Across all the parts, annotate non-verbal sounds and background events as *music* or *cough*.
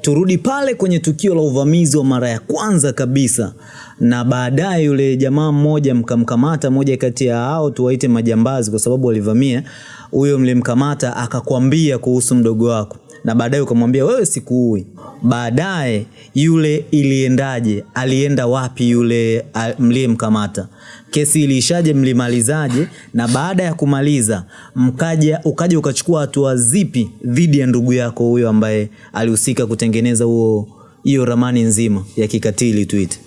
turudi pale kwenye tukio la uvamizi wa mara ya kwanza kabisa, na baadaye yule jamaa mmoja mkamkamata, moja kati ya hao tuwaite majambazi, kwa sababu walivamia. Huyo mlimkamata akakwambia kuhusu mdogo wako, na baadaye ukamwambia wewe sikuui. Baadaye yule iliendaje? Alienda wapi yule mliyemkamata? Kesi iliishaje? Mlimalizaje? Na baada ya kumaliza mkaja ukaja ukachukua hatua zipi dhidi ya ndugu yako huyo ambaye alihusika kutengeneza huo hiyo ramani nzima ya kikatili tuite?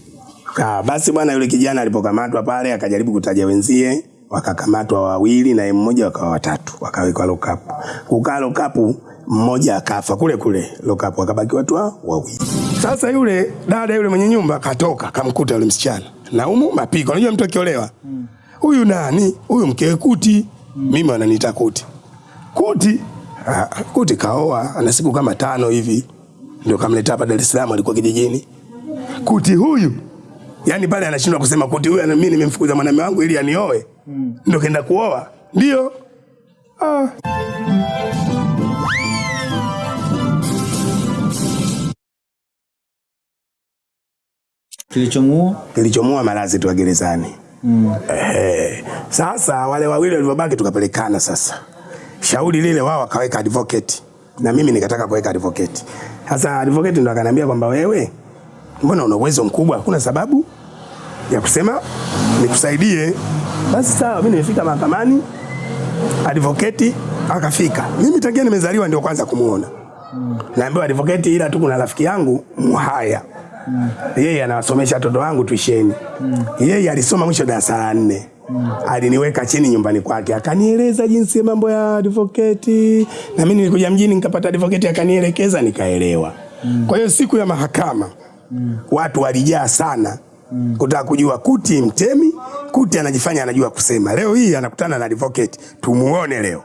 Ah, basi bwana yule kijana alipokamatwa pale akajaribu kutaja wenzie, wakakamatwa wawili na mmoja wakawa watatu, wakawekwa lokapu. Kukaa lokapu mmoja akafa kule kule lokapo, akabaki watu wawili. Sasa yule dada yule mwenye nyumba katoka, kamkuta yule msichana. Naumu mapiko. Unajua mtu akiolewa. Huyu nani? Huyu mkewe Kuti. Mimi wananiita Kuti. Kuti ah, Kuti kaoa ana siku kama tano hivi. Ndio kamleta hapa Dar es Salaam alikuwa kijijini. Kuti huyu yani pale anashindwa kusema kuti huyu mimi nimemfukuza mwanamume wangu ili anioe. Ndio kaenda kuoa. Ndio. Ah. Kilichomuua kilichomua malazi tu gerezani. Mm. Ehe. sasa wale wawili walivyobaki tukapelekana sasa. Shauri lile wao wakaweka advocate na mimi nikataka kuweka advocate. Sasa advocate ndo akaniambia kwamba wewe mbona una uwezo mkubwa, hakuna sababu ya kusema nikusaidie. Basi sawa, mimi nimefika mahakamani, advocate akafika. Mimi tangia nimezaliwa ndio kwanza kumuona. Naambiwa advocate, ila tu kuna rafiki yangu Mhaya yeye anawasomesha watoto wangu tuisheni. mm. Yeye alisoma mwisho darasa la nne. Aliniweka chini nyumbani kwake akanieleza jinsi ya mambo ya advocate, na mimi nilikuja mjini nikapata advocate akanielekeza nikaelewa. mm. Kwa hiyo siku ya mahakama mm. watu walijaa sana mm. kutaka kujua Kuti mtemi, Kuti anajifanya anajua kusema. Leo hii anakutana na advocate, tumuone leo.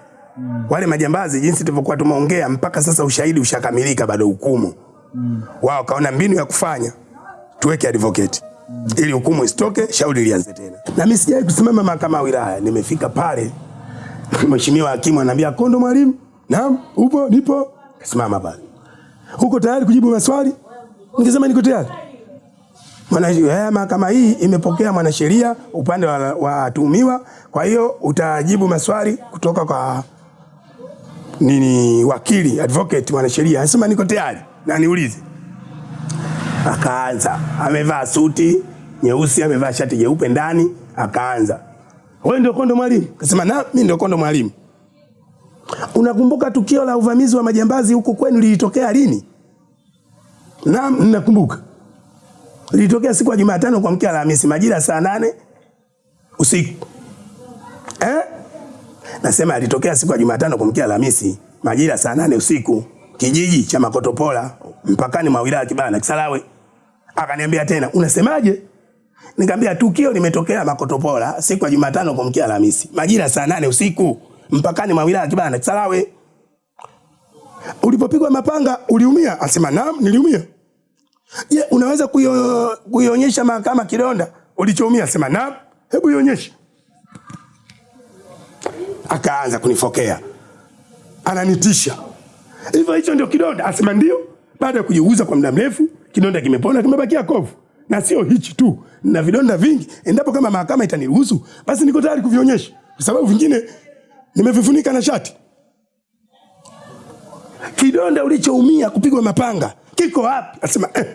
Wale majambazi jinsi tulivyokuwa tumeongea mpaka sasa ushahidi ushakamilika bado hukumu wao kaona mbinu ya kufanya tuweke advocate ili hukumu isitoke, shauri lianze tena. Na mimi sijawahi kusimama mahakama ya wilaya, nimefika pale, *laughs* mheshimiwa hakimu ananiambia Kondo mwalimu, naam, upo? Nipo. Kasimama pale, uko tayari kujibu maswali? Nikisema niko tayari. Mwana eh, mahakama hii imepokea mwanasheria upande wa watuhumiwa, kwa hiyo utajibu maswali kutoka kwa nini wakili advocate mwanasheria anasema niko tayari na niulize. Akaanza, amevaa suti nyeusi, amevaa shati jeupe ndani, akaanza, wewe ndio Kondo mwalimu? Akasema na mimi ndio Kondo mwalimu. Unakumbuka tukio la uvamizi wa majambazi huku kwenu lilitokea lini? Naam, ninakumbuka. Lilitokea siku ya Jumatano kwa mkia Alhamisi majira saa nane usiku. Eh? Nasema alitokea siku ya Jumatano kwa mkia Alhamisi majira saa nane usiku kijiji cha Makotopola mpakani mwa wilaya Kibana Kisarawe. Akaniambia tena, unasemaje? Nikamwambia tukio limetokea Makotopola siku ya Jumatano kumkia Alhamisi majira saa nane usiku mpakani mwa wilaya Kibana Kisarawe. Ulipopigwa mapanga uliumia? Asema naam, niliumia. Je, unaweza kuio- kuionyesha mahakama kidonda ulichoumia? Asema naam, hebu ionyeshe akaanza kunifokea, ananitisha hivyo, hicho ndio kidonda? Asema ndio. Baada ya kujiuguza kwa muda mrefu, kidonda kimepona, kimebakia kovu, na sio hichi tu, na vidonda vingi. Endapo kama mahakama itaniruhusu, basi niko tayari kuvionyesha, kwa sababu vingine nimevifunika na shati. Kidonda ulichoumia kupigwa mapanga kiko wapi? Asema eh.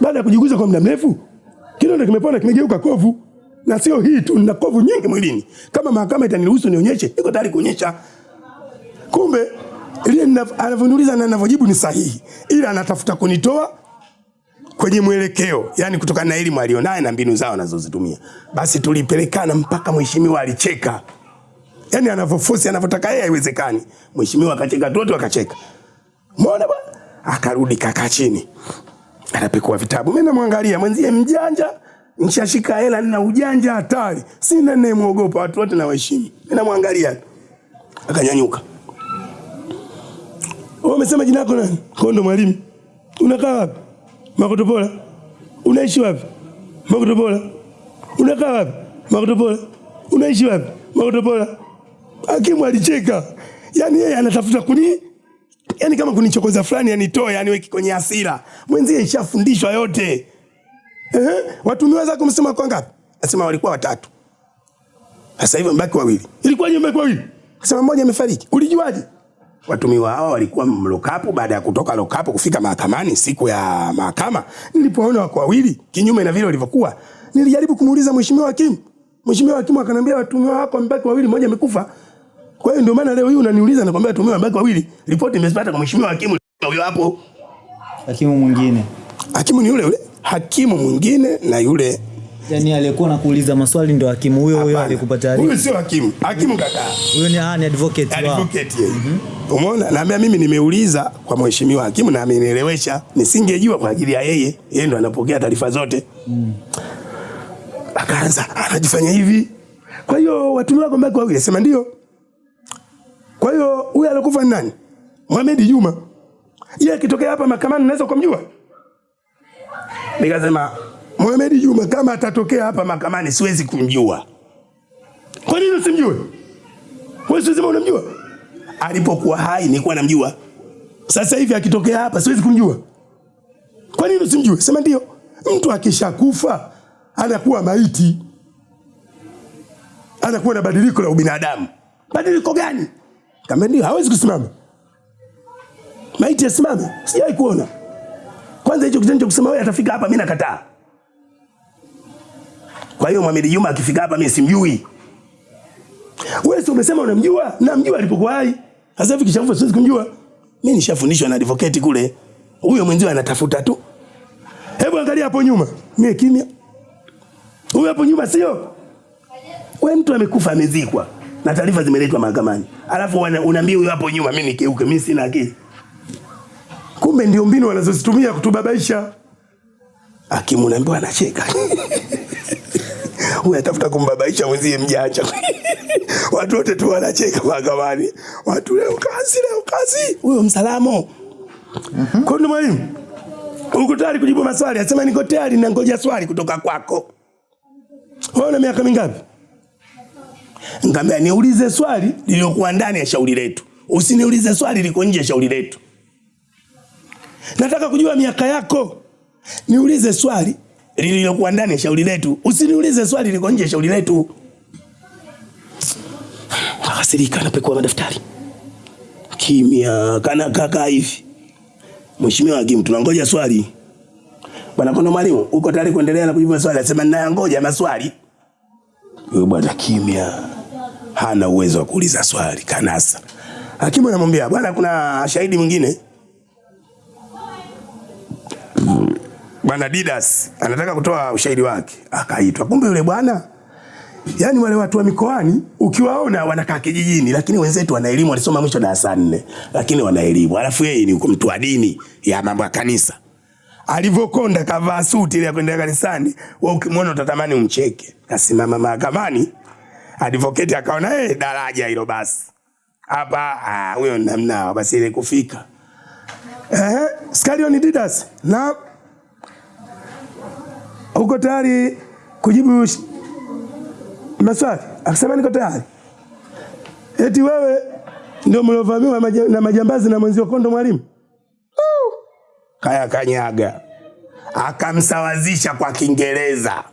Baada ya kujiguza kwa muda mrefu, kidonda kimepona, kimegeuka kovu na sio hii tu, nina kovu nyingi mwilini. Kama mahakama itaniruhusu nionyeshe, niko tayari kuonyesha. Kumbe ile anavyoniuliza na anavyojibu ni sahihi, ila anatafuta kunitoa kwenye mwelekeo, yani kutokana na elimu alionayo na mbinu zao anazozitumia. Basi tulipelekana mpaka mheshimiwa alicheka, yani anavyofosi anavyotaka yeye haiwezekani. Mheshimiwa akacheka, wote wakacheka. Umeona bwana? Akarudi kakaa chini, anapekua vitabu. Mimi namwangalia mwenzie mjanja, nishashika hela, nina ujanja hatari, sina ninayemwogopa, watu wote nawaheshimu. Mimi namwangalia, akanyanyuka. Wewe umesema jina lako nani? Kondo mwalimu. Unakaa wapi? Makotopola. Unaishi wapi? Makotopola. Unakaa wapi? Makotopola. Unaishi wapi? Makotopola. Hakimu alicheka. Yaani yeye anatafuta kuni yaani kama kunichokoza fulani anitoe yani weki kwenye hasira. Mwenzie ishafundishwa yote. Ehe, watumiwa zako msema kwa ngapi? Nasema walikuwa watatu. Sasa hivi mbaki wawili. Ilikuwaje mbaki wawili? Sema mmoja amefariki. Ulijuaje? Watumiwa hawa walikuwa mlokapu. Baada ya kutoka lokapu kufika mahakamani siku ya mahakama, nilipoona wako wawili kinyume na vile walivyokuwa, nilijaribu kumuuliza mheshimiwa hakimu. Mheshimiwa hakimu akaniambia watumiwa wako wamebaki wawili, mmoja amekufa. Kwa hiyo ndio maana leo hii unaniuliza, nakwambia watumiwa wamebaki wawili. Ripoti nimezipata kwa mheshimiwa hakimu huyo hapo. Hakimu mwingine Hakimu ni yule yule, hakimu mwingine na yule yani aliyekuwa nakuuliza maswali ndo hakimu huyo huyo alikupata alikupa taarifa. Huyu sio hakimu, hakimu kaka. Huyo ni ah, ni advocate wao. advocate yeye. Umeona? Naambia mimi nimeuliza kwa mheshimiwa hakimu na amenielewesha. Nisingejua kwa ajili ya yeye. Yeye ndo anapokea taarifa zote. Akaanza anajifanya hivi. Kwa hiyo watumiwa wako mbaki wawili, sema ndio. Kwa hiyo huyu alikufa ni nani? Mohamed Juma. Yeye akitokea hapa mahakamani naweza kumjua? Nikasema Mohamed Juma kama atatokea hapa mahakamani siwezi kumjua. Kwa nini usimjue? Wewe sio unamjua? Alipokuwa hai nilikuwa namjua. Sasa hivi akitokea hapa siwezi kumjua. Kwa nini usimjue? Sema ndio. Mtu akishakufa anakuwa maiti. Anakuwa na badiliko la ubinadamu. Badiliko gani? Kama ndio hawezi kusimama. Maiti asimame? Sijai kuona. Kwanza hicho kitendo cha kusema wewe atafika hapa mimi nakataa. Kwa hiyo Mohamed Juma akifika hapa mimi simjui. Wewe sio umesema unamjua? Namjua alipokuwa hai. Sasa hivi kishafufa siwezi kumjua. Mimi nishafundishwa na advocate kule. Huyo mwenzio anatafuta tu. Hebu angalia hapo nyuma. Mimi kimya. Huyo hapo nyuma sio? Wewe mtu amekufa amezikwa na taarifa zimeletwa mahakamani. Alafu unaambia huyo hapo nyuma mimi nikeuke, mimi sina akili. Kumbe ndio mbinu wanazozitumia kutubabaisha. Hakimu naambiwa anacheka. *laughs* Huyu atafuta kumbabaisha mwenzie mjanja. *laughs* Watu wote tu wanacheka mahakamani. Watu leo kazi, leo kazi. Huyo msalamo. Kwa nini mwalimu? Uko tayari kujibu maswali? Asema niko tayari na ngoja swali kutoka kwako. Wewe una miaka mingapi? Ngambia niulize swali lililokuwa ndani ya shauri letu. Usiniulize swali liko nje ya shauri letu. Nataka kujua miaka yako. Niulize swali lililokuwa ndani ya shauri letu. Usiniulize swali liko nje ya shauri letu. Akasirika anapekua madaftari. Kimya kana kaka hivi. Mheshimiwa hakimu tunangoja swali. Bwana Kondo mwalimu, uko tayari kuendelea na kujibu maswali? Anasema ninayangoja maswali. Huyo bwana kimya. Hana uwezo wa kuuliza swali kanasa. Hakimu anamwambia, bwana kuna shahidi mwingine. Bwana Didas anataka kutoa ushahidi wake. Akaitwa. Kumbe yule bwana Yaani wale watu wa mikoani ukiwaona wanakaa kijijini, lakini wenzetu wana elimu, walisoma mwisho darasa nne, lakini wana elimu. Alafu yeye ni mtu wa dini ya mambo ya kanisa. Alivyokonda kavaa suti ile ya kwenda kanisani, wewe ukimwona utatamani umcheke. Kasimama mahakamani, advocate akaona eh, daraja hilo basi. Hapa ah, huyo namna basi ile kufika. Eh, Scarion Didas na uko tayari kujibu maswali? Akasema niko tayari. Eti wewe ndio mliovamiwa na majambazi na mwenzio Kondo mwalimu? Kaya kanyaga akamsawazisha kwa Kiingereza.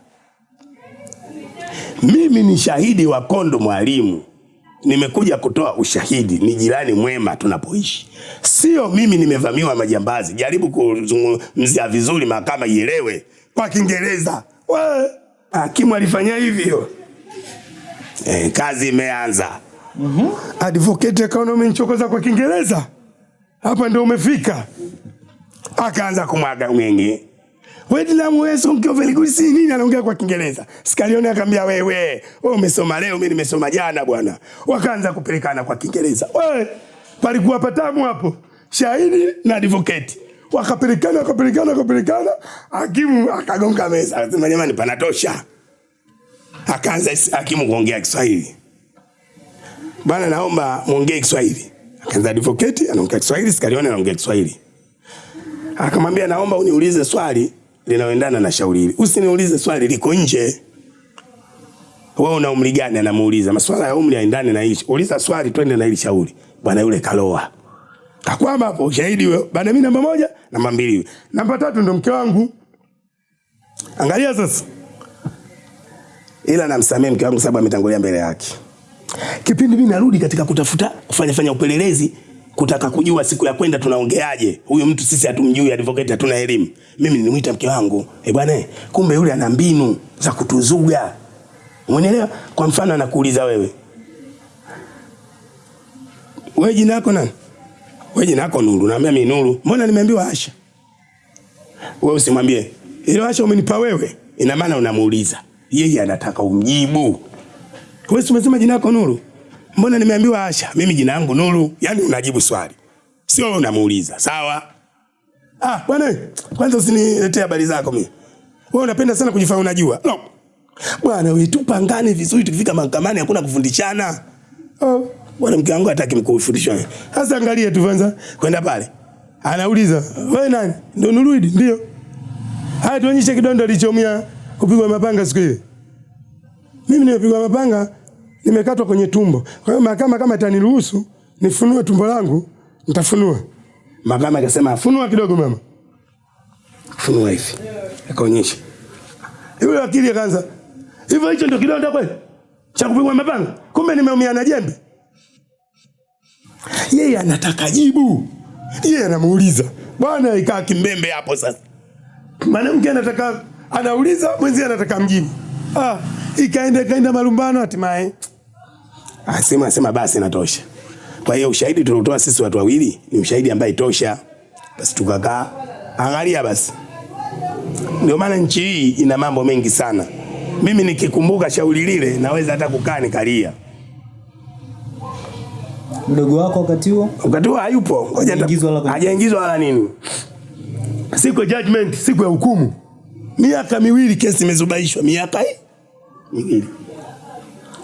Mimi ni shahidi wa Kondo mwalimu, nimekuja kutoa ushahidi, ni jirani mwema tunapoishi, sio mimi nimevamiwa majambazi. Jaribu kuzungumzia vizuri, mahakama ielewe kwa Kiingereza. Hakimu alifanya hivyo. Eh, kazi imeanza. mm Advocate akaona umenichokoza kwa Kiingereza, hapa ndio umefika. Akaanza kumwaga mwingi Wedlam weso mkiovelikulisi nini anaongea kwa Kiingereza. Skalioni akamwambia wewe, wewe umesoma leo, mimi nimesoma jana bwana. Wakaanza kupelekana kwa Kiingereza. Wewe palikuwa patamu hapo. Shahidi na advocate. Wakapelekana, wakapelekana, wakapelekana. Hakimu akagonga meza. Akasema jamani panatosha. Akaanza hakimu kuongea Kiswahili. Bwana naomba muongee Kiswahili. Akaanza advocate anaongea Kiswahili, sikaliona anaongea Kiswahili. Akamwambia naomba uniulize swali linaloendana na shauri hili. Usiniulize swali liko nje. Wewe una umri gani? Anamuuliza. maswala ya umri haendani na hicho. Uliza swali twende na hili shauri. Bwana yule kaloa. Kakwama hapo ushahidi wewe. Bana mimi namba moja, namba mbili. Namba tatu ndo mke wangu. Angalia sasa. Ila namsamehe mke wangu sababu ametangulia mbele yake. Kipindi mimi narudi katika kutafuta kufanya fanya upelelezi kutaka kujua siku ya kwenda tunaongeaje. Huyu mtu sisi hatumjui, advocate hatuna elimu. Mimi nilimuita mke wangu, eh bwana, kumbe yule ana mbinu za kutuzuga. Umeelewa? Kwa mfano anakuuliza wewe. Wewe jina lako nani? Wewe jina lako Nuru. Naambia mimi Nuru. Mbona nimeambiwa Asha? Wewe usimwambie. Ile Asha umenipa wewe. Ina maana unamuuliza. Yeye anataka umjibu. Wewe umesema jina lako Nuru? Mbona nimeambiwa Asha? Mimi jina langu Nuru. Yaani unajibu swali. Sio wewe unamuuliza. Sawa? Ah, bwana, kwanza usiniletee habari zako mimi. Wewe unapenda sana kujifanya unajua. No. Bwana wewe tupangane vizuri tukifika mahakamani hakuna kufundishana. Oh, bwana mke wangu hataki mkufundishwa. Sasa angalia tu kwanza kwenda pale. Anauliza, "Wewe nani?" Ndio Nurudi, ndio. Haya tuonyeshe kidondo alichomia kupigwa mapanga siku ile. Mimi nimepigwa mapanga nimekatwa kwenye tumbo. Kwa hiyo mahakama kama itaniruhusu nifunue tumbo langu, nitafunua. Mahakama ikasema, "Funua kidogo mama." Funua hivi. Akaonyesha. Yule wakili akaanza, "Hivyo hicho ndio kidonda kweli? Cha kupigwa mapanga? Kumbe nimeumia na jembe." Yeye anataka jibu. Yeye anamuuliza. Bwana ikaa kimbembe hapo sasa. Mwanamke anataka anauliza, mwenzie anataka mjibu. Ah, ikaenda ikaenda malumbano hatimaye. Asema asema basi natosha. Kwa hiyo ushahidi tuliotoa sisi watu wawili ni ushahidi ambaye tosha. Basi tukakaa. Angalia basi. Ndio maana nchi hii ina mambo mengi sana. Mimi nikikumbuka shauri lile naweza hata kukaa nikalia. Mdogo wako wakati huo Wakati huo hayupo. Hajaingizwa wala- hajaingizwa wala nini. Siku ya judgment, siku ya hukumu. Miaka miwili kesi imezubaishwa, miaka hii miwili.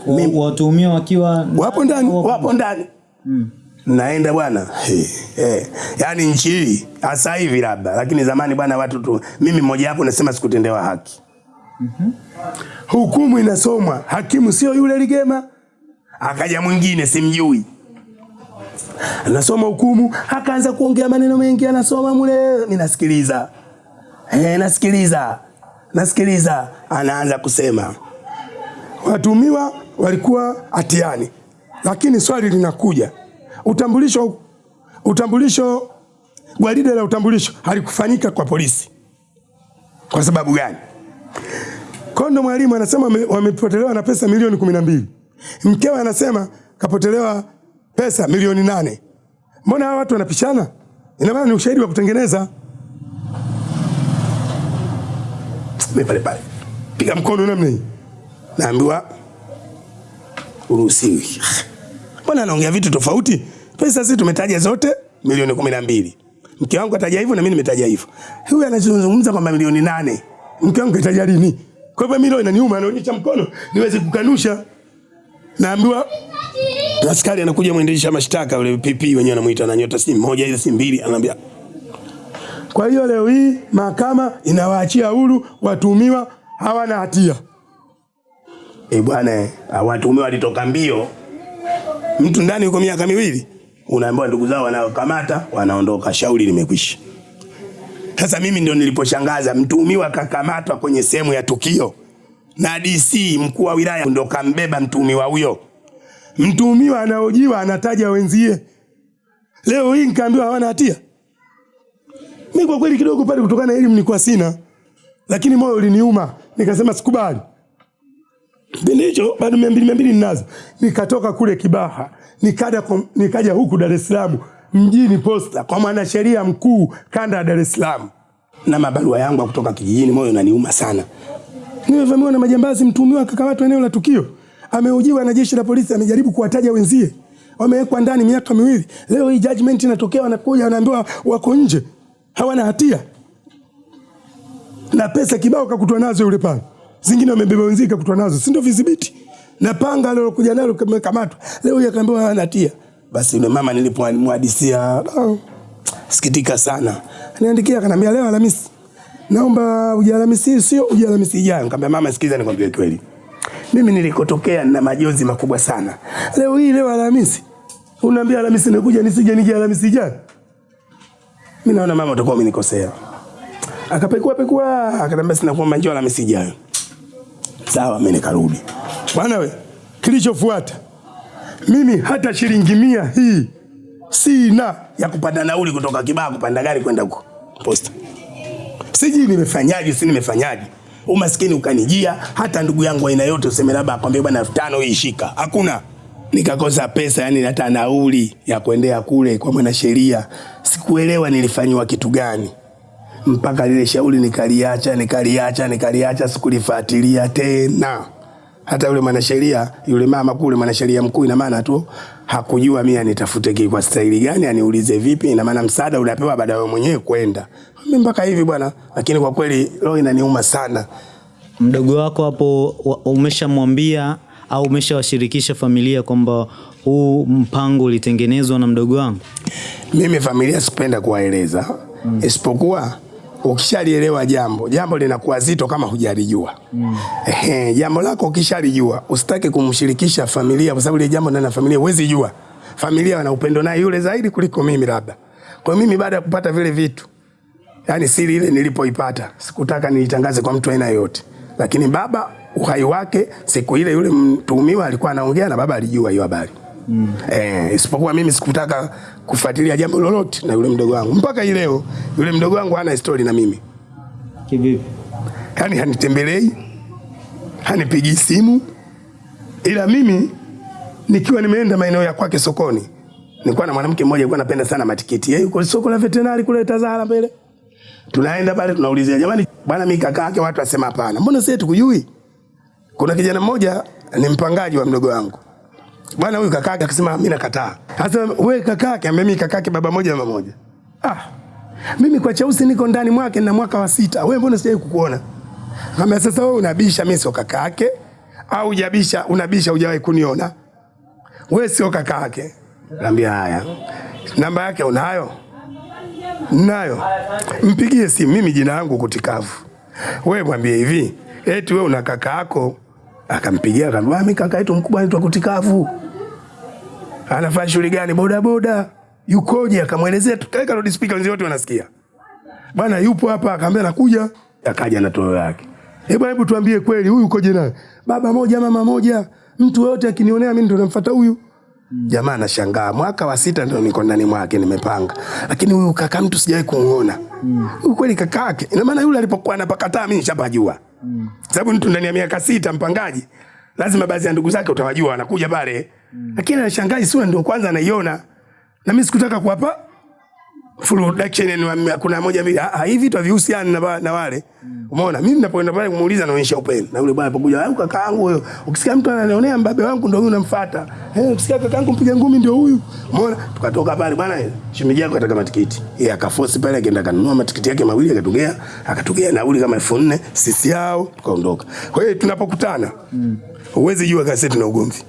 wa- watuhumiwa wakiwa Wapo ndani, wapo- ndani ndani. Naenda bwana. Hey, hey. Yaani nchi hii hasa hivi labda, lakini zamani bwana watu tu mimi mmoja wapo nasema sikutendewa haki. Hukumu inasomwa, hakimu sio yule Ligema. Akaja mwingine simjui. Anasoma hukumu, akaanza kuongea maneno mengi, anasoma mule, mimi nasikiliza. Eh, nasikiliza. Nasikiliza, anaanza kusema. Watumiwa walikuwa hatiani, lakini swali linakuja, utambulisho utambulisho gwaride la utambulisho halikufanyika kwa polisi. Kwa sababu gani? Kondo mwalimu anasema wamepotelewa na pesa milioni kumi na mbili. Mkewe anasema kapotelewa pesa milioni nane. Mbona hawa watu wanapishana? Ina maana ni ushahidi wa kutengeneza. Mimi pale pale piga mkono namna hii, naambiwa uruhusiwi. Mbona anaongea vitu tofauti? Pesa sisi tumetaja zote milioni kumi na mbili. Mke wangu ataja hivyo na mimi nimetaja hivyo. Huyu anazungumza kwamba milioni nane. Mke wangu kataja lini? Kwa hivyo mimi leo inaniuma, anaonyesha mkono niweze kukanusha. Naambiwa askari anakuja mwendesha mashtaka yule PP wenyewe anamuita na nyota si moja ile si mbili anamwambia Kwa hiyo leo hii mahakama inawaachia huru watumiwa hawana hatia. Eh bwana, watuhumiwa walitoka mbio. Mtu ndani yuko miaka miwili, unaambiwa ndugu zao wanakamata, wanaondoka, shauri limekwisha. Sasa mimi ndio niliposhangaza, mtuhumiwa kakamatwa kwenye sehemu ya tukio na DC mkuu wa wilaya ndo kambeba mtuhumiwa huyo. Mtuhumiwa anaojiwa anataja wenzie. Leo hii nikaambiwa hawana hatia. Mimi kwa kweli kidogo pale, kutokana na elimu nilikuwa sina, lakini moyo uliniuma, nikasema sikubali. Kipindi hicho bado mia mbili mia mbili ninazo, nikatoka kule Kibaha nikaja, nikaja huku Dar es Salaam mjini Posta kwa mwanasheria mkuu kanda ya Dar es Salaam na mabarua yangu ya kutoka kijijini. Moyo unaniuma sana. Nimevamiwa na majambazi, mtuhumiwa akakamatwa eneo la tukio, ameujiwa na jeshi la polisi, amejaribu kuwataja wenzie, wamewekwa ndani miaka miwili. Leo hii judgment inatokea, wanakuja wanaambiwa wako nje, hawana hatia. Na pesa kibao kakutwa nazo yule pale, zingine wamebeba wenzie kakutwa nazo, si ndio vidhibiti na panga alilokuja nalo kamekamatwa, leo hii akaambiwa hawana hatia. Basi yule mama nilipomhadisia, oh, sikitika sana, aniandikia akaniambia, leo Alhamisi. Naomba uje Alhamisi sio uje Alhamisi ijayo. Nikamwambia mama, sikiza nikwambie kweli, mimi nilikotokea na majonzi makubwa sana. Leo hii leo Alhamisi unaambia Alhamisi nakuja, nisije nije Alhamisi jana. Mimi naona mama utakuwa umenikosea. Akapekua pekua, akaniambia sina kuomba njoo Alhamisi ijayo. Sawa, mimi nikarudi. Bwana we, kilichofuata mimi hata shilingi mia hii sina ya kupanda nauli kutoka Kibaha kupanda gari kwenda huko posta. Sijui nimefanyaje, si nimefanyaje. Umaskini ukanijia, hata ndugu yangu aina yote useme labda akwambie bwana elfu tano hii shika. Hakuna. Nikakosa pesa, yani hata nauli ya kuendea kule kwa mwanasheria. Sikuelewa nilifanyiwa kitu gani. Mpaka lile shauri nikaliacha, nikaliacha, nikaliacha, sikulifuatilia tena. Hata yule mwanasheria, yule mama kule mwanasheria mkuu, ina maana tu hakujua mimi anitafute kwa staili gani, aniulize vipi. Ina maana msaada unapewa baada ya mwenyewe kwenda. Mimi mpaka hivi bwana, lakini kwa kweli roho inaniuma sana. Mdogo wako hapo umeshamwambia au umeshawashirikisha familia kwamba huu mpango ulitengenezwa na mdogo wangu? Mimi familia sipenda kuwaeleza mm. isipokuwa ukishalielewa jambo, jambo linakuwa zito kama hujalijua. Mm. Ehe, jambo lako ukishalijua, usitaki kumshirikisha familia kwa sababu ile jambo ndani ya familia huwezi jua. Familia wana upendo naye yule zaidi kuliko mimi labda. Kwa hiyo mimi baada ya kupata vile vitu, yani siri ile nilipoipata, sikutaka niitangaze kwa mtu aina yoyote. Lakini baba uhai wake siku ile yule mtuhumiwa alikuwa anaongea na baba alijua hiyo habari. Mm. Eh, isipokuwa mimi sikutaka kufuatilia jambo lolote na yule mdogo wangu. Mpaka hii leo yule mdogo wangu hana story na mimi. Kivipi? Yaani hanitembelei, hanipigii simu. Ila mimi nikiwa nimeenda maeneo ya kwake sokoni, nilikuwa na mwanamke mmoja alikuwa anapenda sana matikiti. Yeye yuko soko la veterinari kule Tazara mbele. Tunaenda pale tunaulizia, jamani, bwana mimi kaka yake, watu wasema hapana. Mbona sisi tukujui? Kuna kijana mmoja ni mpangaji wa mdogo wangu. Bwana huyu kaka yake akasema mimi nakataa. Sasa wewe kaka yake, ambaye mimi kaka yake baba moja mama moja. Ah. Mimi kwa cheusi niko ndani mwake na mwaka wa sita. Wewe mbona sijawahi kukuona? Kama sasa wewe unabisha mimi sio kaka yake au hujabisha unabisha hujawahi kuniona. Wewe sio kaka yake. Naambia haya. Namba yake unayo? Nayo. Mpigie simu mimi jina langu kutikavu. Wewe mwambie hivi, eti wewe una kaka yako. Akampigia akamwambia mimi kaka yetu mkubwa anaitwa kutikavu. Anafanya shughuli gani? Boda boda. Yukoje? Akamwelezea, tukaweka loud speaker, wenzio wote wanasikia. Bwana yupo hapa, akamwambia nakuja. Akaja na toyo yake. Hebu hebu tuambie kweli, huyu ukoje naye? Baba moja, mama moja. Mtu yote akinionea mimi ndo namfuata huyu. Jamaa anashangaa, mwaka wa sita ndio niko ndani mwake nimepanga, lakini huyu kaka mtu sijawahi kuona Huyu kweli kaka yake? Ina maana yule alipokuwa anapakataa mimi nishapajua, sababu mtu ndani ya miaka sita mpangaji, lazima baadhi ya ndugu zake utawajua, wanakuja pale, lakini anashangaa sura ndio kwanza anaiona, na mimi sikutaka kuwapa full reduction ni kuna moja mbili ah, ah, hivi vitu havihusiani na, na wale. Umeona? Mimi ninapoenda pale kumuuliza naonyesha upendo. Na yule bwana kaka yangu huyo ukisikia mtu ananionea mbabe wangu ndio huyu namfuata eh ukisikia kaka yangu mpiga ngumi ndio huyu. Umeona? Tukatoka pale bwana shemeji yako ataka matikiti. Yeye akaforce pale akaenda kanunua matikiti yake mawili akatugea akatugea nauli kama 4000 sisi yao tukaondoka. Kwa hiyo tunapokutana huwezi jua kasi tuna ugomvi.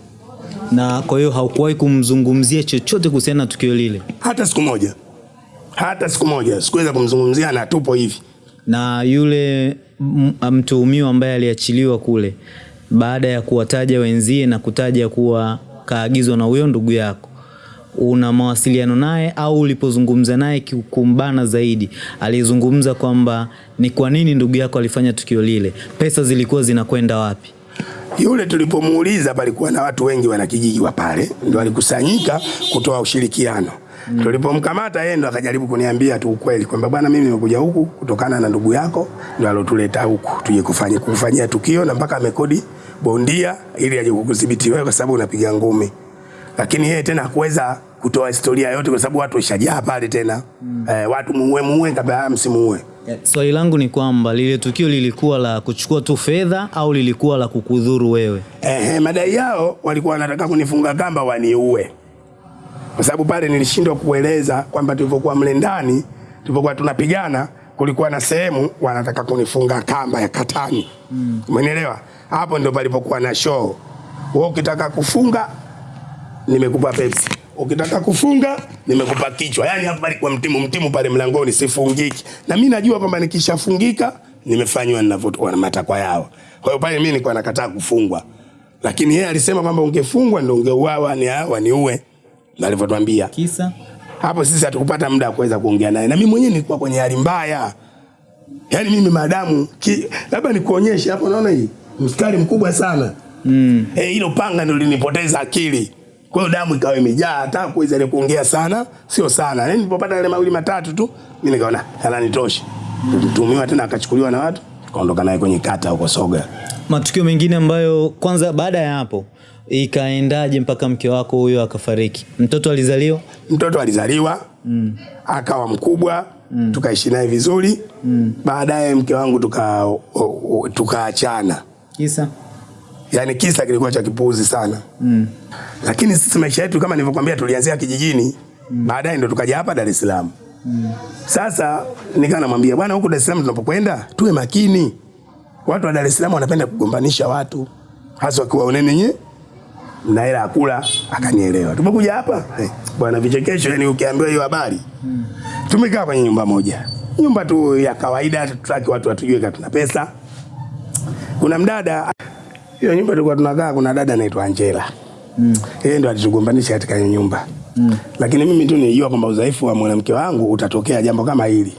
Na kwa hiyo haukuwahi kumzungumzia chochote kuhusiana na tukio lile? hata siku moja hata siku moja sikuweza kumzungumzia na tupo hivi. Na yule mtuhumiwa ambaye aliachiliwa kule baada ya kuwataja wenzie na kutaja kuwa kaagizwa na huyo ndugu yako una mawasiliano naye au ulipozungumza naye kumbana zaidi? Alizungumza kwamba ni kwa nini ndugu yako alifanya tukio lile? Pesa zilikuwa zinakwenda wapi? Yule tulipomuuliza palikuwa na watu wengi wanakijiji wa pale, ndio walikusanyika kutoa ushirikiano. Mm. Tulipomkamata yeye ndo akajaribu kuniambia tu ukweli kwamba bwana, mimi nimekuja huku kutokana na ndugu yako ndo alotuleta huku tuje kufanya kufanyia tukio, na mpaka amekodi bondia ili aje kukudhibiti wewe kwa sababu unapiga ngumi. Lakini yeye tena hakuweza kutoa historia yote kwa sababu watu washajaa pale tena. Mm. Eh, watu muue muue kabla msimuue. swali so, langu ni kwamba lile tukio lilikuwa la kuchukua tu fedha au lilikuwa la kukudhuru wewe Ehe, madai yao walikuwa wanataka kunifunga kamba waniue, kwa sababu pale nilishindwa kueleza kwamba tulivyokuwa mle ndani, tulivyokuwa tunapigana, kulikuwa na sehemu wanataka kunifunga kamba ya katani, umenielewa? Hapo ndio palipokuwa na show. Wewe ukitaka kufunga, nimekupa Pepsi ukitaka kufunga nimekupa kichwa. Yani hapa palikuwa mtimu mtimu pale mlangoni, sifungiki. Na mimi najua kwamba nikishafungika nimefanywa ninavyotoka na matakwa yao. Kwa hiyo pale mimi nilikuwa nakataa kufungwa, lakini yeye alisema kwamba ungefungwa ndio ungeuawa, ni hawa na alivyotwambia kisa hapo sisi hatukupata muda wa kuweza kuongea naye, na mimi mwenyewe nilikuwa kwenye hali mbaya. Yaani mimi madamu labda nikuonyeshe hapo, naona hii mstari mkubwa sana mm. Eh, hilo panga ndio linipoteza akili. Kwa hiyo damu ikawa imejaa, hata kuweza ile kuongea sana sio sana. Yaani nilipopata yale mawili matatu tu, mimi nikaona yananitosha. Tutumiwa tena akachukuliwa na watu, kaondoka naye kwenye kata huko Soga. Matukio mengine ambayo kwanza, baada ya hapo ikaendaje mpaka mke wako huyo akafariki? Mtoto alizaliwa? Mtoto alizaliwa mm. akawa mkubwa mm. tukaishi naye vizuri mm. baadaye mke wangu tuka o- o- tukaachana Kisa? yani kisa kilikuwa cha kipuuzi sana mm. lakini sisi maisha yetu kama nilivyokuambia tulianzia kijijini mm. baadaye ndo tukaja hapa Dar es Salaam mm. sasa nikaa namwambia bwana huku Dar es Salaam tunapokwenda tuwe makini watu wa Dar es Salaam wanapenda kugombanisha watu hasa wakiwa unene nye na hela ya kula akanielewa tumekuja hapa hey, bwana vichekesho yani ukiambiwa hiyo habari mm. tumekaa kwenye nyumba moja nyumba tu ya kawaida tutaki watu watujue kama tuna pesa kuna mdada hiyo nyumba tulikuwa tunakaa, kuna dada anaitwa Angela mm. yeye ndo alitugombanisha katika hiyo nyumba mm. lakini mimi tu nilijua kwamba udhaifu wa mwanamke wangu utatokea jambo kama hili.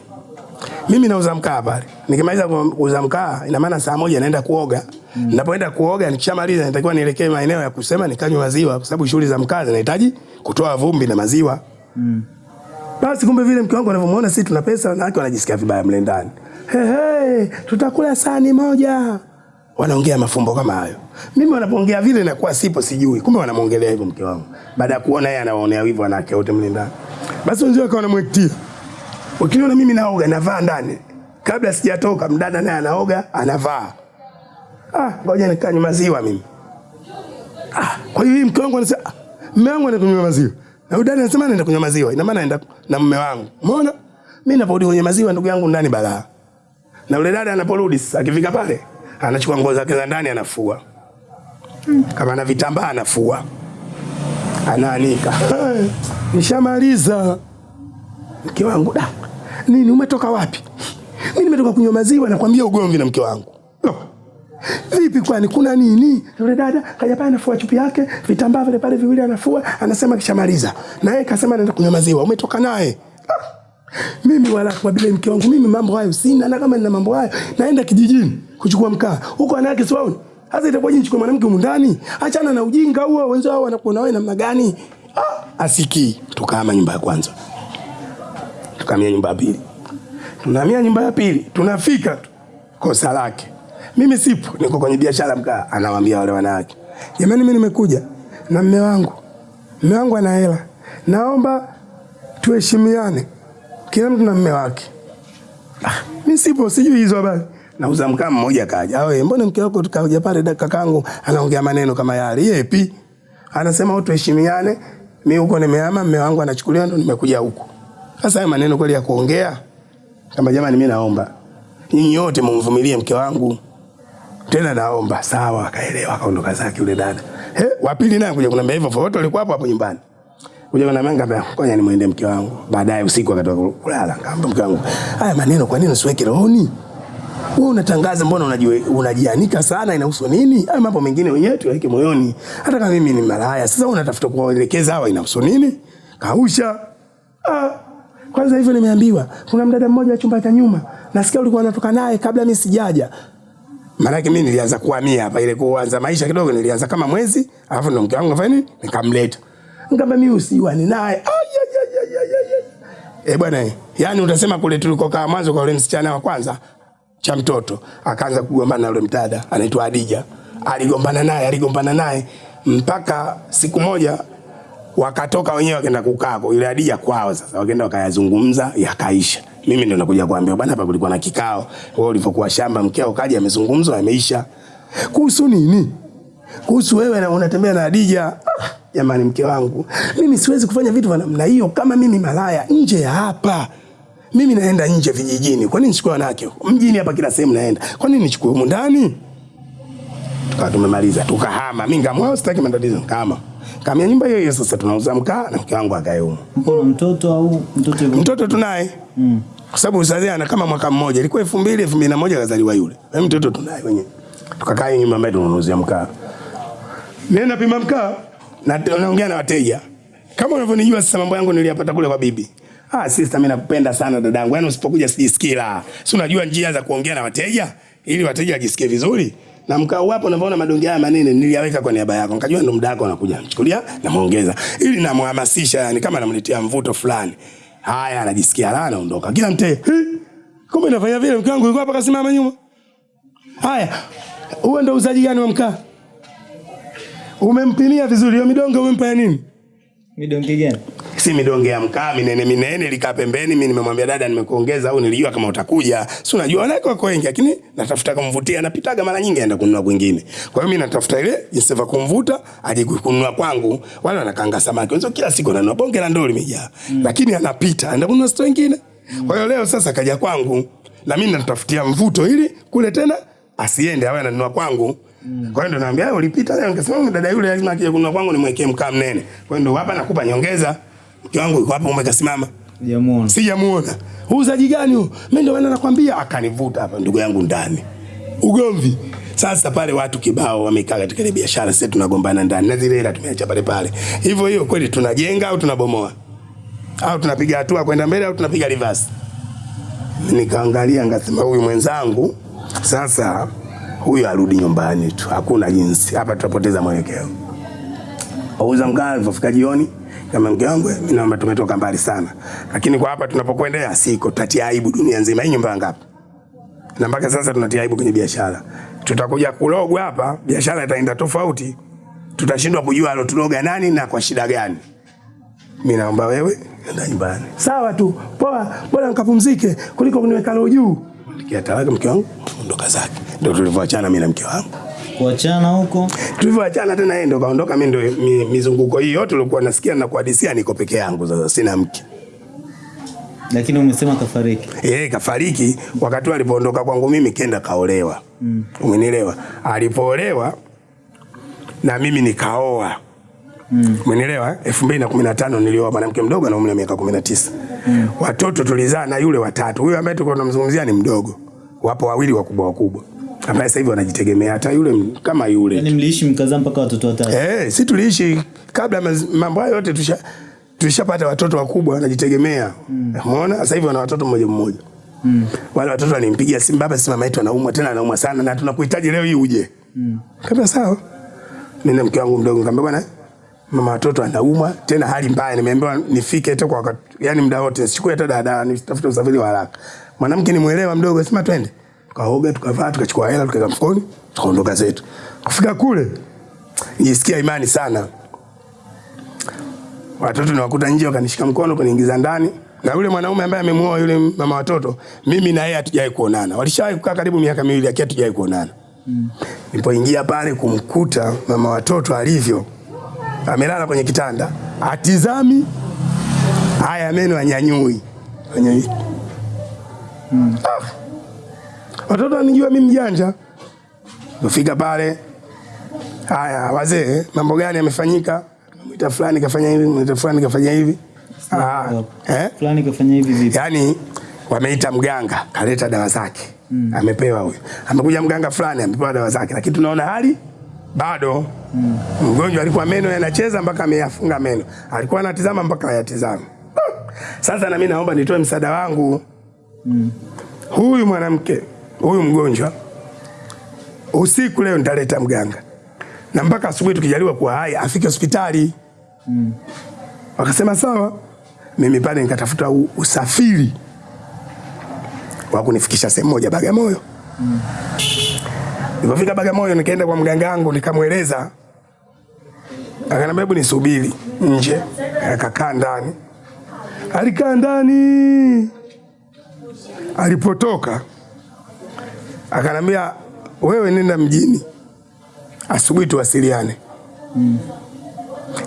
Mimi nauza mkaa pale, nikimaliza kuuza mkaa, ina maana saa moja naenda kuoga mm. Ninapoenda kuoga, nikishamaliza natakiwa nielekee maeneo ya kusema nikanywe maziwa, kwa sababu shughuli za mkaa zinahitaji kutoa vumbi na maziwa mm. Basi kumbe vile mke wangu anavyomuona sisi tuna pesa, wanawake wanajisikia vibaya mle ndani. Hey, hey, tutakula sahani moja. Wanaongea mafumbo kama hayo. Mimi wanapoongea vile nakuwa sipo sijui. Kumbe wanamwongelea hivyo mke wangu. Baada ya kuona yeye anawaonea wivu wanawake wote mle ndani. Basi wenzio wakawa wanamwektia. Wakiniona mimi naoga navaa ndani. Kabla sijatoka mdada naye anaoga anavaa. Ah, ngoja nikanywe maziwa mimi. Ah, kwa hiyo mke wangu anasema ah, mume wangu anakunywa maziwa. Na dada anasema anaenda kunywa maziwa. Ina maana anaenda na mume wangu. Umeona? Mimi naporudi kwenye maziwa ndugu yangu ndani balaa. Na yule dada anaporudi sasa akifika pale anachukua nguo zake za ndani anafua. Kama ana vitambaa anafua. Anaanika. "Eh, Nishamaliza. Mke wangu da. Nini umetoka wapi? Mi nimetoka kunywa maziwa nakwambia ugomvi na mke wangu. No. Vipi kwani kuna nini? Yule dada kaja pale anafua chupi yake, vitambaa vile pale viwili anafua, anasema kishamaliza. Na yeye kasema anaenda kunywa maziwa. Umetoka naye. Ah. Mimi wala kwa bila mke wangu mimi mambo hayo sina na kama nina mambo hayo naenda kijijini kuchukua mkaa. Huko wanawake siwaoni. Sasa itakuwa nichukue mwanamke humu ndani. Achana na ujinga huo wenzao wanakuona wewe namna gani? Ah, asikii. Tukahama nyumba ya kwanza. Tukahamia nyumba ya pili. Tunahamia nyumba ya pili, tunafika tu kosa lake. Mimi sipo, niko kwenye biashara mkaa, anawaambia wale wanawake, jamani, mimi nimekuja na mme wangu, mme wangu ana hela, naomba tuheshimiane, kila mtu na mme wake. Ah, mimi sipo, sijui hizo habari. Nauza mkaa, mmoja kaja, awe mbona mke wako tukaja pale, dakika kakangu anaongea maneno kama yale, yepi? Anasema watu tuheshimiane, mimi huko nimehama, mme wangu anachukuliwa, ndo nimekuja huku. Sasa haya maneno kweli ya kuongea kama jamani, mimi naomba nyinyi wote mumvumilie mke wangu, tena naomba. Sawa, akaelewa, akaondoka zake yule dada. He, wa pili naye kuja kunambia hivyo, wote walikuwa hapo hapo nyumbani. Kuja kunambia ngambia, ngoja nimwende mke wangu. Baadaye usiku akatoka kulala, ngamba mke wangu, haya maneno kwa nini usiweke rohoni? Wewe unatangaza, mbona unajua unajianika sana, inahusu nini? Haya mambo mengine wenyewe tuweke moyoni. Hata kama mimi ni malaya, sasa unatafuta kuwaelekeza hawa, inahusu nini? Kausha. Ah, kwanza hivyo nimeambiwa kuna mdada mmoja wa chumba cha nyuma, nasikia ulikuwa unatoka naye kabla mimi sijaja. Maanake mimi nilianza kuhamia hapa, ile kuanza maisha kidogo, nilianza kama mwezi, alafu ndo mke wangu afanya nini, nikamleta. Ngamba mimi usiwani naye. Ay, ay, ay, ay, ay, ay. Eh bwana, yani utasema kule tulikokaa mwanzo kwa yule msichana wa kwanza cha mtoto, akaanza kugombana na yule mdada anaitwa Adija. Aligombana naye, aligombana naye mpaka siku moja wakatoka wenyewe wakaenda kukaa kwa ile Hadija kwao. Sasa wakaenda wakayazungumza, yakaisha. Mimi ndo nakuja kuambia bwana, hapa kulikuwa na kikao, wewe ulivyokuwa shamba, mkeo kaja, amezungumzwa, yameisha. Kuhusu nini? Kuhusu wewe na unatembea na Hadija. Ah, Jamani, mke wangu, mimi siwezi kufanya vitu vya namna hiyo kama mimi malaya nje ya hapa. Mimi naenda nje vijijini. Kwa nini nichukue wanawake? Mjini hapa kila sehemu naenda. Kwa nini nichukue humu ndani? Tukawa tumemaliza, tukahama. Mimi ngamwao sitaki matatizo, kama kamia nyumba hiyo hiyo. Sasa tunauza mkaa na mke wangu akae humo. Mbona mtoto au mtoto yule? Mtoto tunaye mm. kwa sababu uzazi ana kama mwaka mmoja, ilikuwa elfu mbili elfu mbili na moja kazaliwa yule. Na mtoto tunaye wenyewe, tukakaa hiyo nyumba ambayo tunanunuuzia mkaa. Mimi napima mkaa na naongea na wateja, Kama unavyonijua sasa mambo yangu niliyapata kule kwa bibi. Ah, sister mimi nakupenda sana dadangu. Yaani usipokuja sijisikii la. Si unajua njia za kuongea na wateja ili wateja wajisikie vizuri. Na mkao wapo unavyoona madonge haya manene niliyaweka kwa niaba yako. Nikajua ndo muda wako. Mchukulia na muongeza. Ili namhamasisha yani kama namletea mvuto fulani. Haya anajisikia la anaondoka. Kila mte "Hi, Kumbe nafanya vile mke wangu yuko hapa kasimama nyuma. Haya. Huo ndo uzaji gani wa mkaa? Umempimia vizuri hiyo midonge umempa ya nini? Midonge gani? Si midonge ya mkaa minene minene likaa pembeni. Mimi nimemwambia dada, nimekuongeza au nilijua kama utakuja, si unajua wanawake wako wengi, lakini natafuta kumvutia, napitaga mara nyingi aenda kununua kwingine. Kwa hiyo mimi natafuta ile jinsi ya kumvuta aje kununua kwangu. Wale wanakaanga samaki wenzo kila siku ananunua bonge la ndoo limejaa, mm. lakini anapita aenda kununua store nyingine. Kwa hiyo leo sasa kaja kwangu na mimi natafutia mvuto ili kule tena asiende awe ananunua kwangu. Kwa hiyo ndo naambia "Wewe ulipita leo, nikasema dada yule lazima akija kununua kwangu nimwekee mkaa mnene. Kwa hiyo ndo hapa nakupa nyongeza. Mke wangu yuko hapa umekasimama. Sijamuona. Sijamuona. Uuzaji gani huo? Mimi ndio maana nakwambia akanivuta hapa ndugu yangu ndani. Ugomvi. Sasa pale watu kibao wamekaa katika ile biashara, sasa tunagombana ndani na zile hela tumeacha pale pale. Hivyo hiyo kweli tunajenga au tunabomoa? Au tunapiga hatua kwenda mbele au tunapiga reverse? Nikaangalia ngasema huyu mwenzangu sasa huyu arudi nyumbani tu. Hakuna jinsi. Hapa tutapoteza mwelekeo. Auza mkaa alipofika jioni kama mke wangu mimi naomba tumetoka mbali sana. Lakini kwa hapa tunapokwenda siko tutatia aibu dunia nzima. Hii nyumba ngapi? Na mpaka sasa tunatia aibu kwenye biashara. Tutakuja kulogwa hapa, biashara itaenda tofauti. Tutashindwa kujua alotuloga nani na kwa shida gani. Mimi naomba wewe nenda nyumbani. Sawa tu. Poa, bora nikapumzike kuliko kuniweka leo juu. Nikia talaka mke wangu ondoka zake. Ndio tulivyoachana mimi na mke wangu. Kuachana huko. Tulivyoachana tena yeye ndo kaondoka, mimi ndo mi, mizunguko hii yote ulikuwa nasikia na kuhadisia, niko peke yangu sasa, sina mke. Lakini umesema kafariki. Yeye kafariki wakati alipoondoka kwangu mimi, kenda kaolewa. Mm. Umenielewa? Alipoolewa na mimi nikaoa. Mm. Umenielewa? 2015 nilioa mwanamke mdogo na umri wa miaka 19. Mm. Watoto tulizaa na yule watatu. Huyo ambaye tulikuwa tunamzungumzia ni mdogo. Wapo wawili wakubwa wakubwa. Ambaye sasa hivi wanajitegemea hata yule kama yule. Yaani mliishi mkazaa mpaka watoto watatu. Eh, si tuliishi kabla mambo hayo yote tusha tulishapata watoto wakubwa wanajitegemea. Umeona? Sasa hivi wana watoto mmoja mmoja. Mm. Wale watoto walimpigia simu baba, si mama yetu anaumwa tena anaumwa sana na tunakuhitaji leo hii uje. Mm. Kabla sawa. Mimi na mke wangu mdogo nikamwambia bwana mama watoto anaumwa tena hali mbaya, nimeambiwa nifike tu kwa wakati, yani muda wote sichukue hata dada, nitafute usafiri wa haraka. Mwanamke nimuelewa mdogo, sema twende. Tukaoga, tukavaa, tukachukua hela, tukaweka mfukoni, tukaondoka zetu. Kufika kule nisikia imani sana. Watoto niwakuta nje wakanishika mkono kuniingiza ndani. Na yule mwanaume ambaye amemuoa yule mama watoto, mimi na yeye hatujawahi kuonana. Walishawahi kukaa karibu miaka miwili lakini hatujawahi kuonana. Mm. Nilipoingia pale kumkuta mama watoto alivyo, amelala kwenye kitanda, atizami haya meno anyanyui. Anyanyui. Mm. Ah. Watoto wanijua mimi mjanja. Nafika pale Haya wazee, mambo gani yamefanyika? Mwita fulani kafanya hivi, mwita fulani kafanya hivi. Ah, eh? Fulani kafanya hivi vipi? Yaani wameita mganga, kaleta dawa zake. Mm. Amepewa huyo. Amekuja mganga fulani amepewa dawa zake, lakini tunaona hali bado. Mm. Mgonjwa alikuwa meno yanacheza mpaka ameyafunga meno. Alikuwa anatizama mpaka hayatizami. Sasa na mimi naomba nitoe msaada wangu. Mm. Huyu mwanamke, huyu mgonjwa usiku leo nitaleta mganga na mpaka asubuhi tukijaliwa kuwa hai afike hospitali mm. Wakasema sawa. Mimi pale nikatafuta usafiri wa kunifikisha sehemu moja Bagamoyo. Mm. Nilipofika Bagamoyo nikaenda kwa mganga wangu nikamweleza, akaniambia hebu nisubiri nje, akakaa ndani. Alikaa ndani, alipotoka akanambia, wewe nenda mjini asubuhi tuwasiliane. Mm.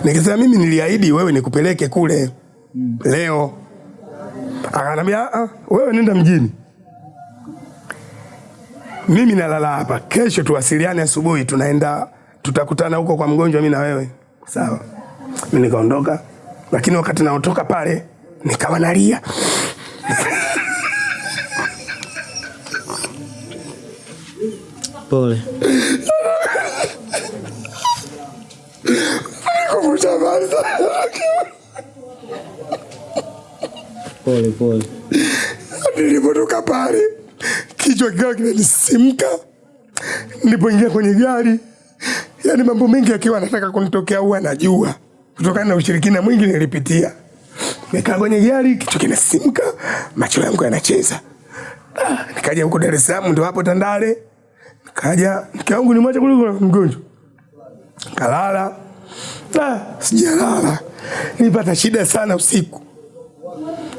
Nikisema mimi niliahidi wewe nikupeleke kule mm. leo. Akanambia "Ah, wewe nenda mjini, mimi nalala hapa, kesho tuwasiliane asubuhi, tunaenda tutakutana huko kwa mgonjwa, mi na wewe sawa. mi nikaondoka, lakini wakati naotoka pale nikawa nalia *laughs* Pole. Pole pole. Nilipotoka pale kichwa kikawa kinanisimka, nilipoingia kwenye gari, yani mambo mengi akiwa anataka kunitokea huwa najua kutokana na ushirikina mwingi nilipitia. Nikaa kwenye gari, kichwa kinasimka, macho yangu yanacheza. Ah, nikaja huko Dar es Salaam, ndo hapo Tandale. Nikaja mke wangu ni mwacha kuliko mgonjwa, kalala. Ah, sijalala, nilipata shida sana usiku,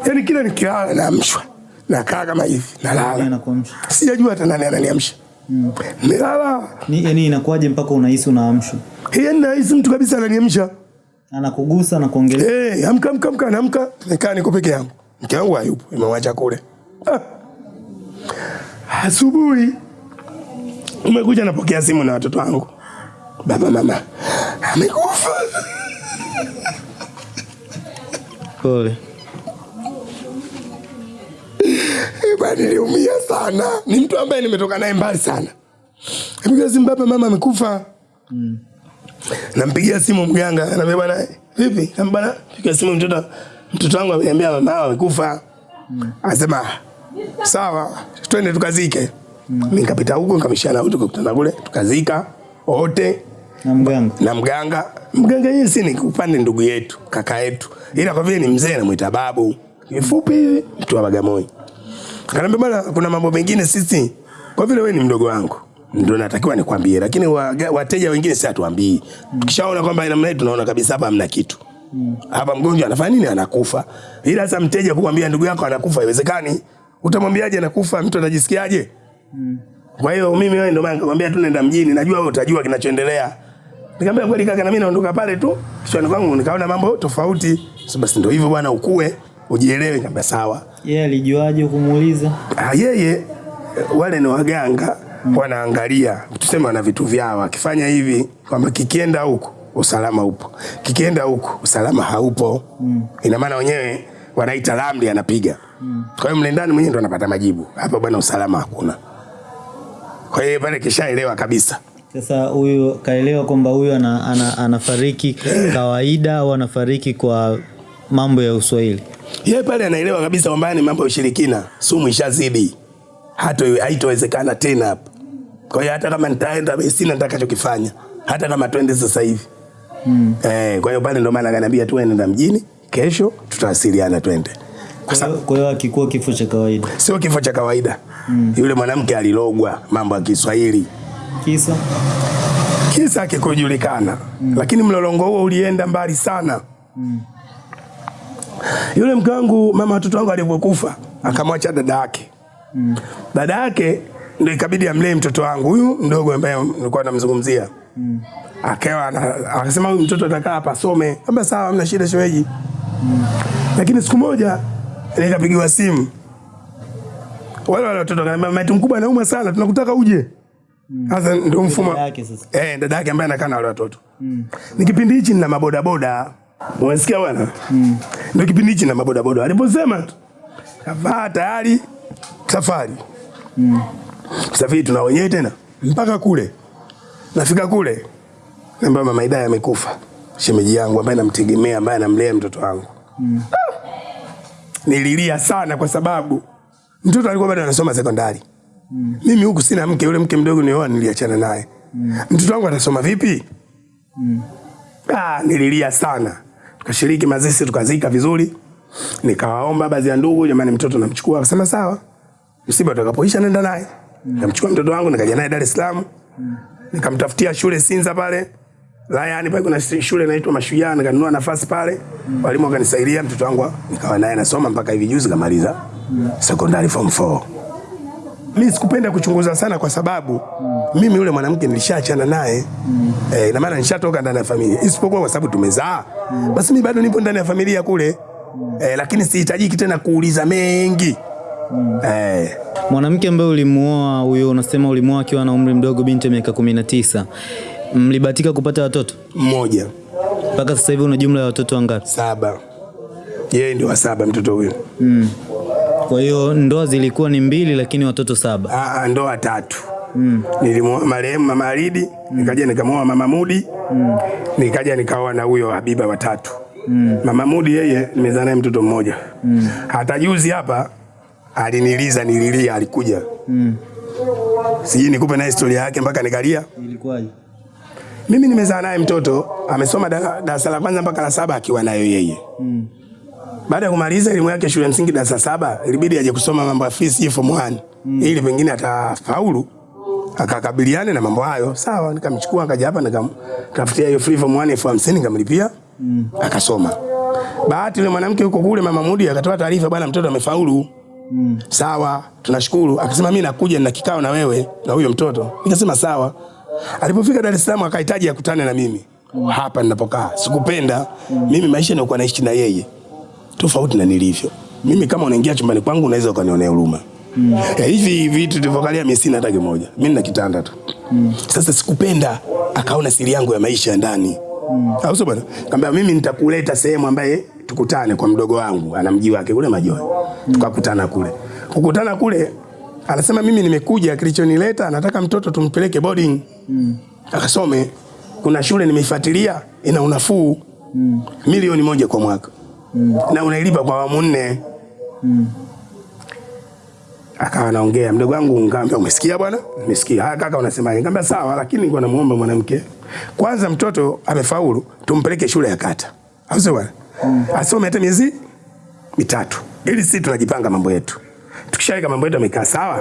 yani kila nikilala naamshwa nakaa kama hivi nalala, sijajua hata nani ananiamsha. Nilala Ni yani inakuwaje mpaka unahisi unaamshwa? yani nahisi mtu kabisa ananiamsha. Anakugusa na kuongelea. Eh, amka amka amka, amka. nikaa niko peke yangu, mke wangu hayupo, nimemwacha kule. Ah. Asubuhi umekuja, napokea simu na watoto wangu, baba mama amekufa. Pole. Bwana, niliumia sana. Ni mtu ambaye nimetoka naye mbali sana. Napiga simu, baba mama amekufa. Nampigia simu mganga, anambia bwana, vipi? Bwana, piga simu mtoto mtoto wangu ameniambia mama amekufa. amekufa. Anasema sawa, twende tukazike. Mimi nikapita huko nikamshana huko tukakutana kule tukazika wote Na mganga. na mganga. Mganga yeye si ni upande ndugu yetu, kaka yetu. Ila kwa vile ni mzee namwita babu. Kifupi hivi mtu wa Bagamoyo. Akaniambia bwana, kuna mambo mengine sisi kwa vile wewe ni mdogo wangu ndio natakiwa nikwambie, lakini wateja wengine si hatuambii. Tukishaona kwamba ina mnae tunaona kabisa hapa hamna kitu. Hapa mgonjwa anafanya nini? Anakufa. Ila sasa mteja kukwambia ndugu yako anakufa haiwezekani. Utamwambiaje anakufa? Mtu anajisikiaje? Kwa hiyo mimi wewe ndio maana nikamwambia tu nenda mjini, najua wewe utajua kinachoendelea. Nikamwambia kweli kaka, na mimi naondoka pale tu. Kichwani kwangu nikaona mambo tofauti. Sasa basi ndio hivyo bwana, ukue ujielewe. Nikamwambia sawa. Yeye alijuaje kumuuliza? Ah, yeye wale ni waganga mm. wanaangalia, tuseme wana vitu vyao, akifanya hivi kwamba kikienda huko usalama upo, kikienda huko usalama haupo. mm. Ina maana wenyewe wanaita ramli, anapiga. mm. Kwa hiyo mle ndani mwenyewe ndo anapata majibu, hapa bwana usalama hakuna. Kwa hiyo pale kishaelewa kabisa. Sasa huyu kaelewa kwamba huyu ana, ana, anafariki kawaida au anafariki kwa mambo ya uswahili. Yeye pale anaelewa kabisa kwamba ni mambo ya ushirikina, sumu ishazidi, hata haitowezekana tena hapa. Kwa hiyo hata kama nitaenda sina nitakachokifanya, hata kama twende sasa hivi mm. Eh, kwa hiyo pale ndo maana akaniambia tu nenda mjini, kesho tutawasiliana twende, kwa Kwa hiyo- Kwa hiyo akikuwa kifo cha kawaida. sio kifo cha kawaida mm. Yule mwanamke alilogwa mambo ya Kiswahili, Kisa kisa kikujulikana mm. Lakini mlolongo huo ulienda mbali sana mm. Yule mke wangu mama watoto wangu alivyokufa akamwacha dada yake mm. Dada yake ndio ikabidi amlee mtoto wangu huyu mdogo ambaye nilikuwa namzungumzia mm. Akawa akasema huyu mtoto atakaa hapa asome. Kamba sawa, hamna shida shemeji mm. Lakini siku moja nikapigiwa simu wale wale watoto wakaniambia mama yetu mkubwa anauma sana, tunakutaka uje. Sasa mm. ndio mfumo. Eh, dada yake ambaye anakaa na wale watoto. Mm. Ni kipindi hichi nina mabodaboda. Unasikia bwana? Mm. Ndio kipindi hichi nina mabodaboda. Aliposema tu kavaa tayari safari. Mm. Safari tuna wenyewe tena mpaka kule. Nafika kule. Namba mama Idaya amekufa. Shemeji yangu ambaye namtegemea ambaye anamlea mtoto wangu. Mm. Nililia sana kwa sababu mtoto alikuwa bado anasoma sekondari. Mm. Mimi huku sina mke, yule mke mdogo nioa niliachana naye. Mm. Mtoto wangu atasoma vipi? Mm. Ah, nililia sana. Tukashiriki mazishi tukazika vizuri. Nikawaomba baadhi ya ndugu, jamani, mtoto namchukua. Akasema sawa, msiba utakapoisha nenda naye. Mm. Nikamchukua mtoto wangu nikaja naye Dar es Salaam. Nikamtafutia shule Sinza pale. Layani pale kuna shule inaitwa Mashujaa, nikanunua nafasi pale, mm. walimu wakanisaidia, mtoto wangu nikawa naye nasoma mpaka hivi juzi kamaliza secondary form 4. Mimi sikupenda kuchunguza sana kwa sababu mm. mimi yule mwanamke nilishaachana naye. Mm. Eh, ina maana nishatoka ndani ya familia. Isipokuwa kwa sababu tumezaa. Mm. Basi mimi bado nipo ndani ya familia kule. Mm. Eh, lakini sihitajiki tena kuuliza mengi. Mm. Eh. Mwanamke ambaye ulimuoa huyo, unasema ulimuoa akiwa na umri mdogo, binti ya miaka 19. Mlibatika kupata watoto? Mmoja. Mpaka sasa hivi una jumla ya watoto wangapi? Saba. Yeye ndio wa saba mtoto huyo. Mm. Kwa hiyo ndoa zilikuwa ni mbili lakini watoto saba. Ah, ah ndoa tatu. Mm. Nilimwoa marehemu Mama aridi mm. nikaja nikamwoa Mama Mudi, mm. nikaja nikaoa na huyo Habiba watatu. Mm. Mama Mudi yeye nimezaa naye mtoto mmoja. Mm. Hata juzi hapa aliniliza nililia alikuja. Mm. Sijui nikupe na historia yake mpaka nikalia. Ilikuwaje? Mimi nimezaa naye mtoto amesoma da- darasa la kwanza mpaka la saba akiwa nayo yeye. mm. Baada ya kumaliza elimu yake shule msingi darasa saba ilibidi aje kusoma mambo ya fees form 1 mm. ili pengine atafaulu akakabiliane na mambo hayo. Sawa, nikamchukua akaja hapa nikamtafutia hiyo free form 1 elfu hamsini nikamlipia mm. akasoma. Bahati yule mwanamke huko kule mama Mudi akatoa taarifa, bwana mtoto amefaulu. Mm. Sawa, tunashukuru. Akasema mimi nakuja na kikao na wewe na huyo mtoto. Nikasema sawa. Alipofika Dar es Salaam akahitaji akutane na mimi hapa ninapokaa. Sikupenda mimi maisha nilikuwa naishi na yeye tofauti na nilivyo mimi. Kama unaingia chumbani kwangu unaweza ukanionea huruma Ya, hivi vitu tulivyokalia mimi sina hata kimoja, mimi na kitanda tu. Sasa sikupenda akaona siri yangu ya maisha ndani ndani au sio bwana? Kaambia mimi nitakuleta sehemu ambaye tukutane kwa mdogo wangu, ana mji wake kule Majoe, Tukakutana kule. Kukutana kule anasema mimi nimekuja, kilichonileta nataka mtoto tumpeleke boarding mm. akasome. Kuna shule nimeifuatilia ina unafuu mm. milioni moja kwa mwaka mm. na unailipa kwa awamu nne. mm. Akawa anaongea mdogo wangu, nikamwambia umesikia bwana? Nimesikia. Haya kaka, unasemaje? Nikamwambia sawa, lakini nilikuwa namuomba mwanamke kwanza, mtoto amefaulu, tumpeleke shule ya kata, au sio bwana? Asome hata miezi mitatu, ili sisi tunajipanga mambo yetu. Tukishaweka mambo yetu yamekaa sawa,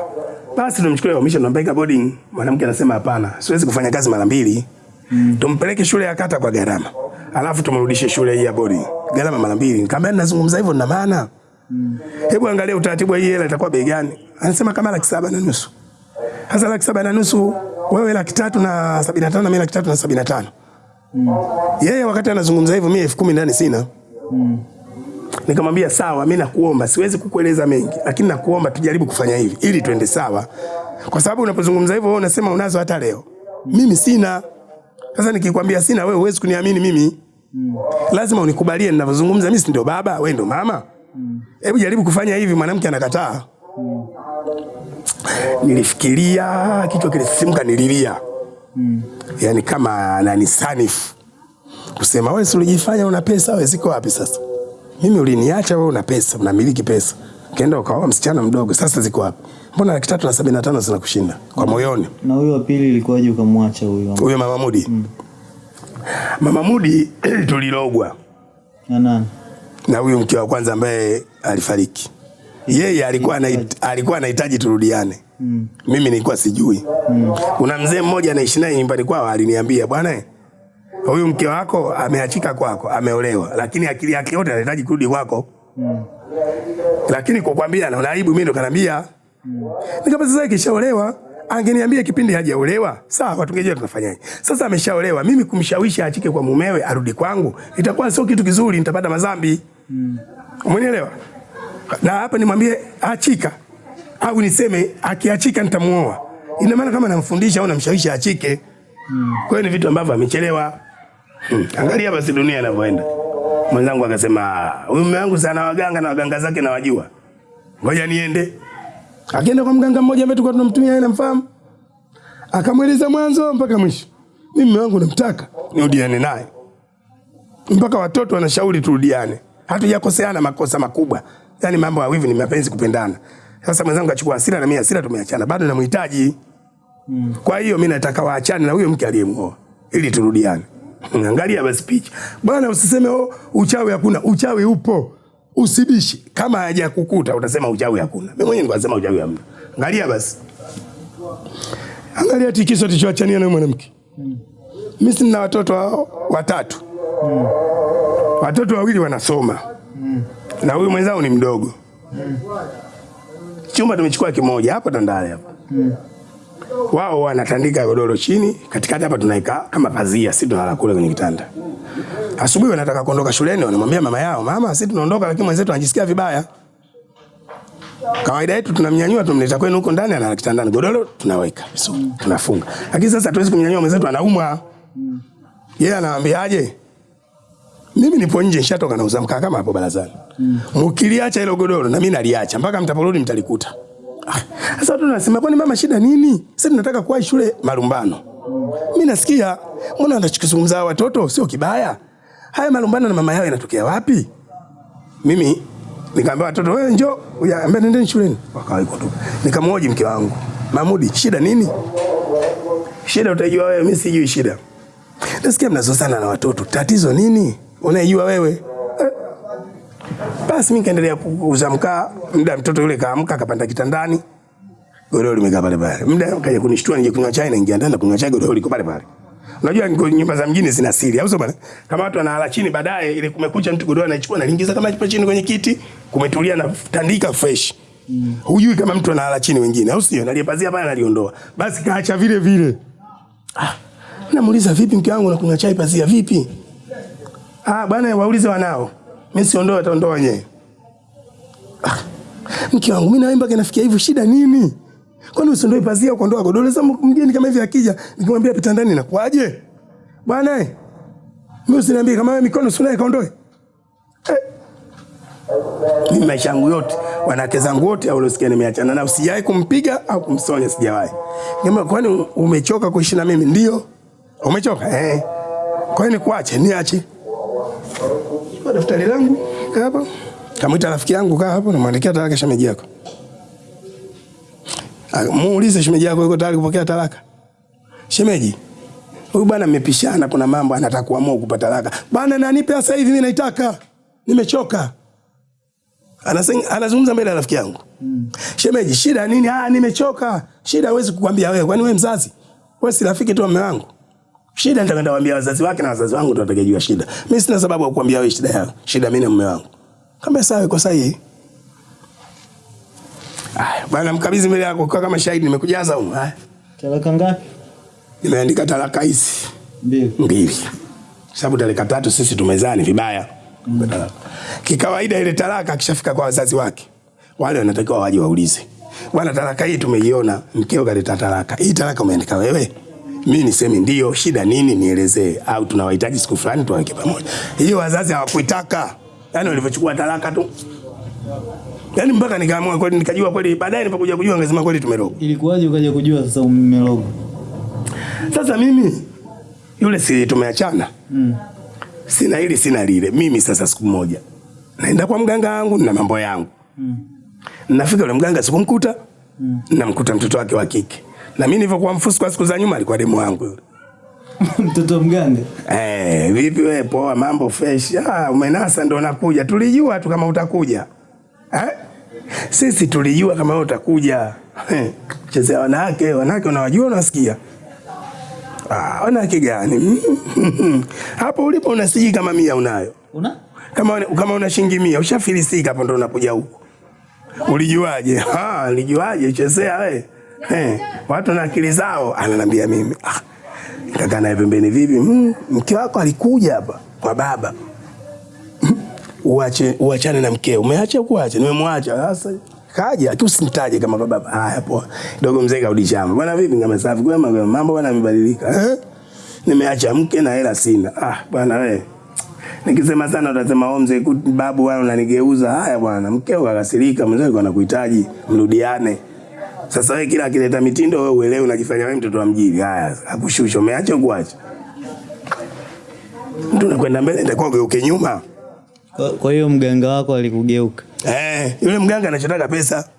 basi tumchukue uhamisho, tunampeleka boarding. Mwanamke anasema hapana, siwezi kufanya kazi mara mbili, Mm. tumpeleke shule ya kata kwa gharama, alafu tumrudishe shule hii ya boarding, gharama mara mbili. Nikamwambia ninazungumza hivyo na maana Mm. Hebu angalia utaratibu hii hela itakuwa bei gani? Anasema kama laki saba na nusu. Sasa laki saba na nusu wewe laki tatu na sabini na tano na mimi laki tatu na sabini na tano. Mm. Yeye wakati anazungumza hivyo mimi elfu kumi ndani sina. Nikamwambia sawa, mimi nakuomba, siwezi kukueleza mengi, lakini nakuomba tujaribu kufanya hivi ili tuende sawa, kwa sababu unapozungumza hivyo wewe unasema unazo hata leo, mimi sina. Sasa nikikwambia sina, wewe huwezi kuniamini mimi, lazima unikubalie ninavyozungumza. Mimi si ndio baba, wewe ndio mama. Hebu jaribu kufanya hivi. Mwanamke anakataa. Nilifikiria, kichwa kilisisimka, nililia yani kama ananisanifu kusema, wewe si ulijifanya una pesa, wewe ziko wapi sasa? Mimi uliniacha wewe, una pesa, unamiliki pesa, ukaenda ukaoa msichana mdogo, sasa ziko wapi? Mbona laki tatu na sabini na tano zinakushinda kwa moyoni? Na huyo wa pili ilikuwaje ukamwacha huyo? Huyo mama Mudi, mama Mudi *clears throat* tulilogwa Na nani? na huyu mke wa kwanza ambaye alifariki. Yeye alikuwa na alikuwa anahitaji turudiane. Mm. Mimi nilikuwa sijui. Mm. Kuna mzee mmoja anaishi naye nyumbani kwao aliniambia, bwana eh, huyu mke wako ameachika kwako, ameolewa, lakini akili yake yote anahitaji kurudi kwako. mm. Lakini kukwambia naona aibu, mimi ndo kanambia. mm. nikamba sasa ikishaolewa angeniambia kipindi hajaolewa, sawa, tungejua tunafanyaje. Sasa ameshaolewa, mimi kumshawishi achike kwa mumewe arudi kwangu itakuwa sio kitu kizuri, nitapata madhambi. mm. Umenielewa? Na hapa nimwambie achika au niseme akiachika nitamuoa. Ina maana kama namfundisha au namshawishi achike. Kwa hiyo ni vitu ambavyo amechelewa. Hmm. Angalia basi dunia inavyoenda. Mwenzangu akasema, huyu mume wangu sana waganga na waganga zake na wajua. Ngoja niende. Akaenda kwa mganga mmoja ambaye tulikuwa tunamtumia yeye namfahamu. Akamweleza mwanzo mpaka mwisho. Mimi mume wangu namtaka, nirudiane naye. Mpaka watoto wanashauri turudiane. Hatujakoseana makosa makubwa. Yaani mambo ya wivu ni mapenzi kupendana. Sasa mwenzangu achukua hasira na mimi hasira tumeachana. Bado namhitaji. Kwa hiyo mimi nataka waachane na huyo mke aliyemwoa ili turudiane. *laughs* Angalia basi picha. Bwana usiseme oh, uchawi hakuna. Uchawi upo. Usibishi. Kama hajakukuta utasema uchawi hakuna. Mimi mwenyewe nikasema uchawi hamna. Angalia basi. Angalia tikiso tulichoachania na mwanamke. Mimi sina watoto hao watatu. Watoto wawili wanasoma. Na huyu mwenzao ni mdogo. Chumba tumechukua kimoja hapo Tandale hapo. Wao wanatandika godoro chini, katikati hapa tunaika kama pazia, sisi tunalala kule kwenye kitanda. Asubuhi wanataka kuondoka shuleni, wanamwambia mama yao, mama, sisi tunaondoka, lakini mwenzetu anajisikia vibaya. Kawaida yetu tunamnyanyua tumleta kwenu huko ndani, analala kitandani, godoro tunaweka vizuri, tunafunga. Lakini sasa hatuwezi kumnyanyua mwenzetu, anaumwa. Yeye Yeah, anawaambiaje? Mimi nipo nje, nishatoka nauza mkaa kama hapo barazani. Mkiliacha hilo godoro na mimi naliacha mpaka mtaporudi mtalikuta. Sasa watu wanasema kwani mama shida nini? Sisi tunataka kuwahi shule malumbano. Mimi nasikia mbona wanachokizungumza watoto sio kibaya. haya malumbano na mama yao yanatokea wapi? Mimi nikamwambia watoto, wewe njoo, ambia nendeni shuleni. Wakawaiko tu. Nikamhoji mke wangu, Mahmudi, shida nini? Shida utajua wewe, mimi sijui shida. Nasikia mnazozana na watoto, tatizo nini? Unaijua wewe? Basi mimi kaendelea kuuza mkaa, muda mtoto yule kaamka akapanda kitandani. Godoro limekaa pale pale. Muda kaja kunishtua nije kunywa chai naingia ndani na kunywa chai godoro liko pale pale. Unajua niko nyumba za mjini zina siri, au sio bwana? Kama watu wanalala chini baadaye ile kumekucha mtu godoro anaichukua na lingiza kama ipo chini kwenye kiti, kumetulia na tandika fresh. Mm. Hujui kama mtu analala chini wengine, au sio? Nalipazia pale naliondoa. Basi kaacha vile vile. Ah, namuuliza vipi mke wangu nakunywa chai pazia vipi? Ah, bwana waulize wanao. Mimi siondoe ataondoa wenyewe. Ah, mke wangu mimi naimba kinafikia hivyo shida nini? Kwani usiondoe pazia ukondoa godoro sasa mgeni kama hivi akija nikimwambia pita ndani inakuaje? Bwana eh. Mimi usiniambie kama wewe mikono sunae, kaondoe. Eh. Mimi maisha yangu yote wanawake zangu wote au uliosikia nimeachana na usijai kumpiga au kumsonya sijawahi. Ngema kwani umechoka kuishi na mimi ndio? Umechoka? Eh. Kwa hiyo nikuache, niache. Kwa daftari langu hapa. Kamwita rafiki yangu kaa hapo namwandikia talaka shemeji yako. Muulize shemeji yako yuko tayari kupokea talaka. Shemeji, huyu bwana mmepishana, kuna mambo anataka kuamua kupata talaka. Bwana nanipe sasa hivi mimi naitaka. Nimechoka. Anazungumza mbele ya rafiki yangu. Mm. Shemeji, shida nini? Ah, nimechoka. Shida huwezi kukwambia wewe. Kwani wewe mzazi? Wewe si rafiki tu wa mume wangu. Shida nitaka ndawaambia wazazi wake na wazazi wangu tunataka jua shida. Mimi sina sababu ya kukuambia wewe shida yako. Shida mimi na mume wangu. Kama sawa iko sahihi. Aya, bwana mkabidhi mbele yako kwa kama shahidi nimekujaza huko. Haya. Talaka ngapi? Nimeandika talaka hizi Mbili. mbili. Sababu talaka tatu sisi tumezani vibaya. Mm. Kikawaida ile talaka akishafika kwa wazazi wake wale wanatakiwa waje waulize. Bwana talaka hii tumeiona, mkeo kaleta talaka. Hii talaka umeandika wewe? Mimi niseme ndio, shida nini nielezee au tunawahitaji siku fulani tuweke pamoja. Hiyo wazazi hawakuitaka. yani walivyochukua talaka tu yani mpaka nikaamua kweli nikajua kweli baadaye nilipokuja kujua ngasema kweli tumeroga. Ilikuwaje ukaja kujua sasa umeroga? Sasa mimi yule si tumeachana. Mm. Sina hili sina lile. Mimi sasa siku moja naenda kwa mganga wangu na mambo yangu. Mm. Nafika yule mganga sikumkuta. Mm. Namkuta mtoto wake wa kike. Na mimi nilivyokuwa mfusi kwa siku za nyuma alikuwa demu wangu yule. *laughs* Mtoto mgande. Eh, vipi wewe poa mambo fresh. Ah, umenasa ndo nakuja. Tulijua tu kama utakuja. Eh? Sisi tulijua kama wewe utakuja. Eh, Chezea wanawake, wanawake unawajua unasikia. Ah, wanawake gani? *laughs* Hapo ulipo unasiji kama mia unayo. Una? Kama kama una shilingi mia ushafilisika hapo ndo unakuja huko. Ulijuaje? Ah, ulijuaje chezea wewe? Eh, watu na akili zao ananiambia mimi. Ah, nikakaa naye pembeni vipi? Mm, mke wako alikuja hapa kwa baba. Uache uachane na mkeo. Umeacha kuacha? Nimemwacha. Sasa kaja tu usimtaje kama baba. Haya poa. Dogo mzee karudi shamba. Bwana vipi ngama safi kwema mambo bwana yamebadilika. Eh? Nimeacha mke na hela sina. Ah, bwana wewe. Nikisema sana utasema wewe mzee babu wewe unanigeuza. Haya bwana, mkeo kakasirika, mzee alikuwa anakuhitaji mrudiane. Sasa wewe kila akileta mitindo wewe uelewe unajifanya wewe mtoto wa mjini. Haya, akushusha umeacha kuacha. Mtu unakwenda mbele ndio ugeuke nyuma. Kwa- hiyo mganga wako alikugeuka. Eh, yule mganga anachotaka pesa.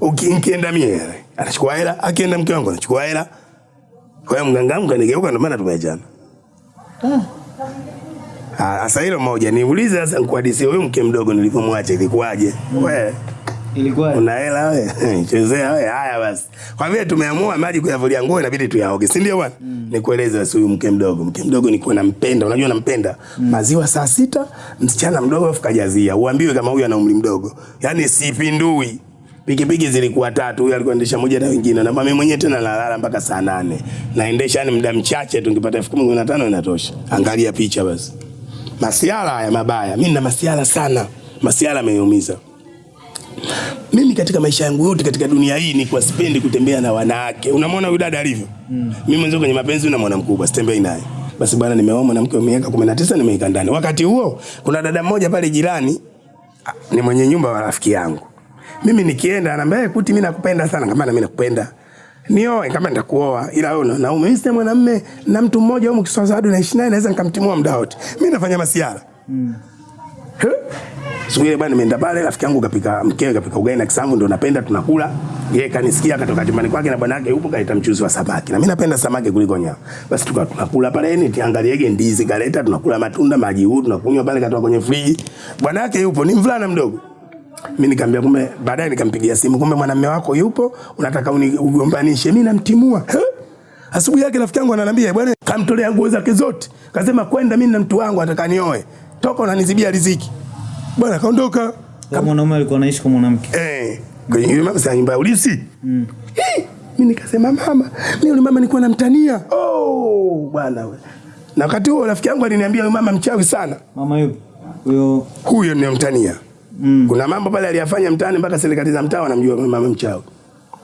Ukienda mie anachukua hela, akienda mke wangu anachukua hela. Kwa hiyo mganga wangu kanigeuka ndio maana tumeachana. Ah, sasa hilo moja niulize sasa nikuhadisie huyu mke mdogo nilivyomwacha ilikuwaje? Wewe Ilikuwa una hela wewe? *laughs* Chezea wewe. Haya basi. Kwa vile tumeamua maji kuyavulia nguo inabidi tuyaoge, si ndio bwana? Nikueleze basi huyu mke mdogo. Mke mdogo nikuwa nampenda, unajua nampenda. mm. Maziwa saa sita, msichana mdogo afu kajazia. Uambiwe kama huyu ana umri mdogo. Yaani sipindui. Pikipiki zilikuwa tatu, huyu alikuwa endesha moja na wengine. Na mimi mwenyewe tena nalala mpaka saa nane. Naendesha yani muda mchache tu nikipata elfu kumi inatosha. Angalia picha basi. Masiala haya mabaya. Mimi nina masiala sana. Masiala ameniumiza. Mimi katika maisha yangu yote katika dunia hii ni kwa sipendi kutembea na wanawake. Unamwona huyu dada alivyo? Mm. Mimi mwenyewe kwenye mapenzi unamwona mkubwa, sitembei naye. Basi bwana nimeoa mwanamke wa miaka 19 nimeika ndani. Wakati huo kuna dada mmoja pale jirani ah, ni mwenye nyumba wa rafiki yangu. Mimi nikienda anambia "Eh, kuti mimi nakupenda sana kama na mimi nakupenda. nioe kama nitakuoa, ila wewe na. Mimi si mwanamume na mtu mmoja huko Kiswahili naishi naye, naweza nikamtimua muda wote. Mimi nafanya masiara mm. Siku ile bwana nimeenda pale, rafiki yangu kapika mkewe kapika ugali na kisamvu, ndio napenda tunakula. Yeye kanisikia akatoka chumbani kwake na bwana yake yupo kaleta mchuzi wa samaki. Na mimi napenda samaki kuliko nyama. Basi tukawa tunakula pale, ni tiangaliege ndizi kaleta, tunakula matunda, maji huu tunakunywa pale, katoka kwenye friji. Bwana yake yupo, ni mvulana mdogo. Mimi nikamwambia kumbe, baadaye nikampigia simu, kumbe mwanamume wako yupo, unataka unigombanishe. Mimi namtimua. Asubuhi yake rafiki yangu ananiambia bwana, kamtolea nguo zake zote. Kasema kwenda mimi na mtu wangu atakanioe. Toka unanizibia riziki. Bwana kaondoka. Kama mwanaume alikuwa anaishi kwa mwanamke. Eh, kwenye yule mama sasa nyumba ya ulisi. Mm. Mimi nikasema mama, mimi yule mama nilikuwa namtania. Oh, bwana wewe. Na wakati huo rafiki yangu aliniambia yule mama mchawi sana. Mama yupi? Huyo Huyo ninamtania. Mm. Kuna mambo pale aliyafanya mtaani mpaka serikali za mtaa wanamjua mama mchawi.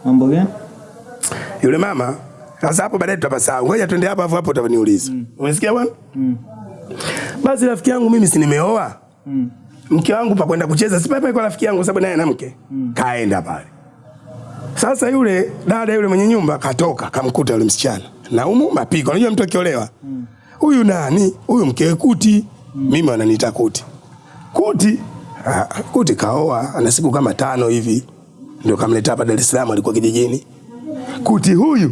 mambo gani? Yule mama sasa hapo baadaye tutapasahau. Ngoja twende hapo hapo hapo utaniuliza. Umesikia bwana? Mm. Basi rafiki yangu mimi si nimeoa. Mm. Mke wangu pa kwenda kucheza si pale kwa rafiki yangu sababu naye ana mke. mm. Kaenda pale. Sasa yule dada yule mwenye nyumba katoka kamkuta yule msichana. Na umu mapigo. Unajua mtu akiolewa. Huyu mm. nani? Huyu mkewe kuti. mm. Mimi wananiita kuti. Kuti. Ah, kuti kaoa ana siku kama tano hivi. Ndio kamleta hapa Dar es Salaam alikuwa kijijini. Kuti huyu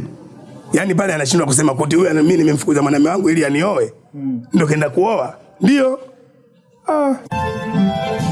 yani pale anashindwa kusema kuti huyu mimi nimemfukuza mwanamume wangu ili anioe. mm. Ndio kaenda kuoa. Ndio. 二。